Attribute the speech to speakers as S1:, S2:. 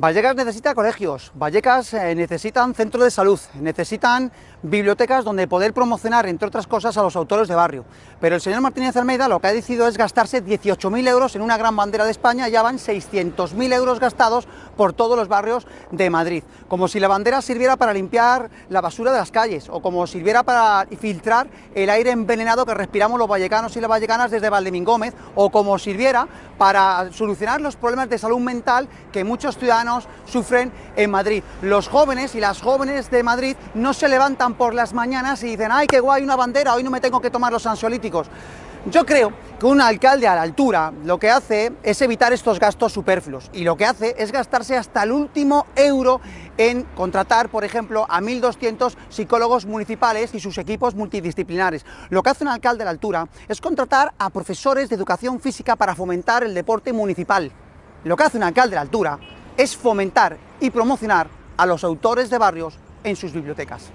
S1: Vallecas necesita colegios, Vallecas eh, necesitan centros de salud, necesitan bibliotecas donde poder promocionar, entre otras cosas, a los autores de barrio. Pero el señor Martínez Almeida lo que ha decidido es gastarse 18.000 euros en una gran bandera de España, ya van 600.000 euros gastados por todos los barrios de Madrid. Como si la bandera sirviera para limpiar la basura de las calles, o como sirviera para filtrar el aire envenenado que respiramos los vallecanos y las vallecanas desde Valdemín Gómez, o como sirviera para solucionar los problemas de salud mental que muchos ciudadanos sufren en Madrid. Los jóvenes y las jóvenes de Madrid no se levantan por las mañanas y dicen ¡ay, qué guay una bandera, hoy no me tengo que tomar los ansiolíticos! Yo creo que un alcalde a la altura lo que hace es evitar estos gastos superfluos y lo que hace es gastarse hasta el último euro en contratar, por ejemplo, a 1.200 psicólogos municipales y sus equipos multidisciplinares. Lo que hace un alcalde a la altura es contratar a profesores de educación física para fomentar el deporte municipal. Lo que hace un alcalde a la altura es fomentar y promocionar a los autores de barrios en sus bibliotecas.